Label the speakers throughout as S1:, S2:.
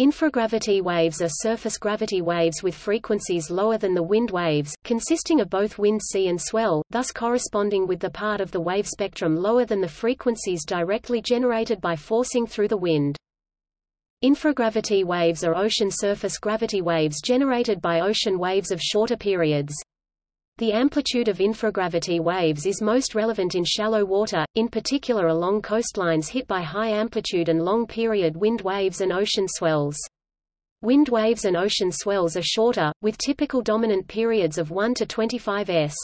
S1: Infragravity waves are surface gravity waves with frequencies lower than the wind waves, consisting of both wind sea and swell, thus corresponding with the part of the wave spectrum lower than the frequencies directly generated by forcing through the wind. Infragravity waves are ocean surface gravity waves generated by ocean waves of shorter periods. The amplitude of infragravity waves is most relevant in shallow water, in particular along coastlines hit by high amplitude and long-period wind waves and ocean swells. Wind waves and ocean swells are shorter, with typical dominant periods of 1 to 25 s.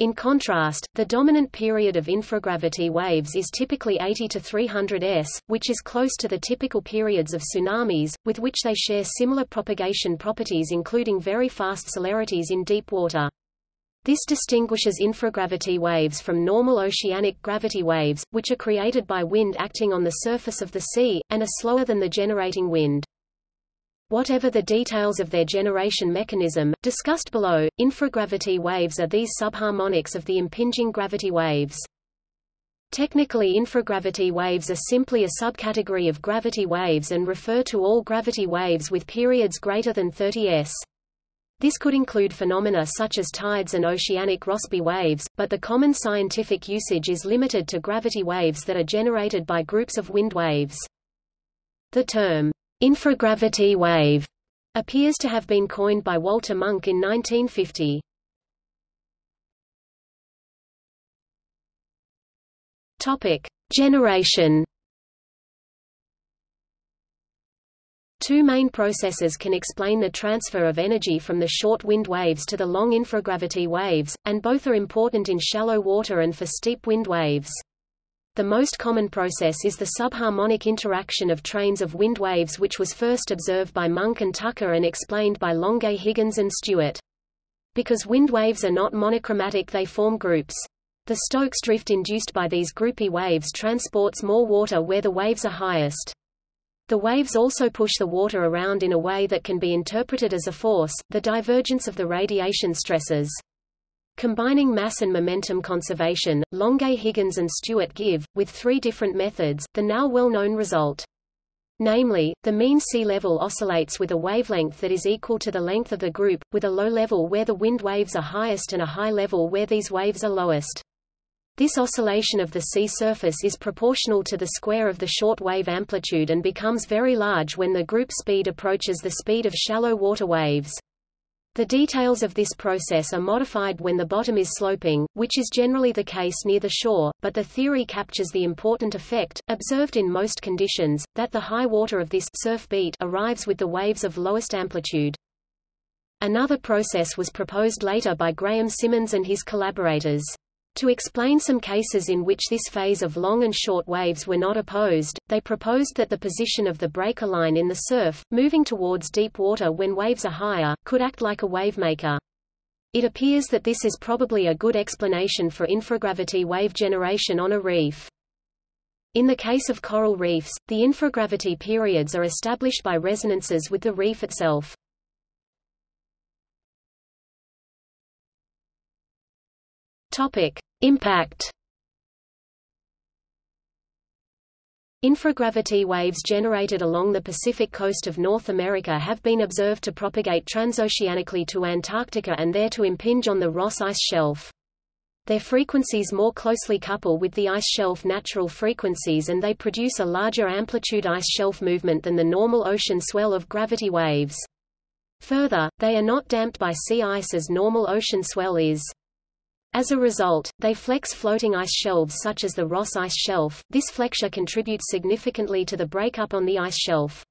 S1: In contrast, the dominant period of infragravity waves is typically 80 to 300 s, which is close to the typical periods of tsunamis, with which they share similar propagation properties including very fast celerities in deep water. This distinguishes infragravity waves from normal oceanic gravity waves, which are created by wind acting on the surface of the sea, and are slower than the generating wind. Whatever the details of their generation mechanism, discussed below, infragravity waves are these subharmonics of the impinging gravity waves. Technically infragravity waves are simply a subcategory of gravity waves and refer to all gravity waves with periods greater than 30 s. This could include phenomena such as tides and oceanic Rossby waves, but the common scientific usage is limited to gravity waves that are generated by groups of wind waves. The term, infragravity wave, appears to have been coined by Walter Munk in 1950. Topic: Generation Two main processes can explain the transfer of energy from the short wind waves to the long infragravity waves, and both are important in shallow water and for steep wind waves. The most common process is the subharmonic interaction of trains of wind waves which was first observed by Munk and Tucker and explained by Longuet Higgins and Stewart. Because wind waves are not monochromatic they form groups. The Stokes drift induced by these groupy waves transports more water where the waves are highest. The waves also push the water around in a way that can be interpreted as a force, the divergence of the radiation stresses. Combining mass and momentum conservation, Longuet Higgins and Stewart give, with three different methods, the now well-known result. Namely, the mean sea level oscillates with a wavelength that is equal to the length of the group, with a low level where the wind waves are highest and a high level where these waves are lowest. This oscillation of the sea surface is proportional to the square of the short wave amplitude and becomes very large when the group speed approaches the speed of shallow water waves. The details of this process are modified when the bottom is sloping, which is generally the case near the shore, but the theory captures the important effect, observed in most conditions, that the high water of this surf beat arrives with the waves of lowest amplitude. Another process was proposed later by Graham Symonds and his collaborators. To explain some cases in which this phase of long and short waves were not opposed, they proposed that the position of the breaker line in the surf, moving towards deep water when waves are higher, could act like a wavemaker. It appears that this is probably a good explanation for infragravity wave generation on a reef. In the case of coral reefs, the infragravity periods are established by resonances with the reef itself. Topic: Impact. Infragravity waves generated along the Pacific coast of North America have been observed to propagate transoceanically to Antarctica and there to impinge on the Ross ice shelf. Their frequencies more closely couple with the ice shelf natural frequencies and they produce a larger amplitude ice shelf movement than the normal ocean swell of gravity waves. Further, they are not damped by sea ice as normal ocean swell is. As a result, they flex floating ice shelves such as the Ross Ice Shelf. This flexure contributes significantly to the breakup on the ice shelf.